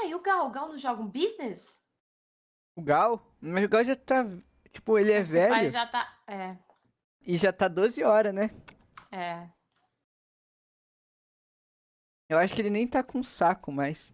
Ah, e o Gal? O Gal não joga um business? O Gal? Mas o Gal já tá. Tipo, ele é tipo, velho. Mas já tá. É, E já tá 12 horas, né? é. Eu acho que ele nem tá com saco mais.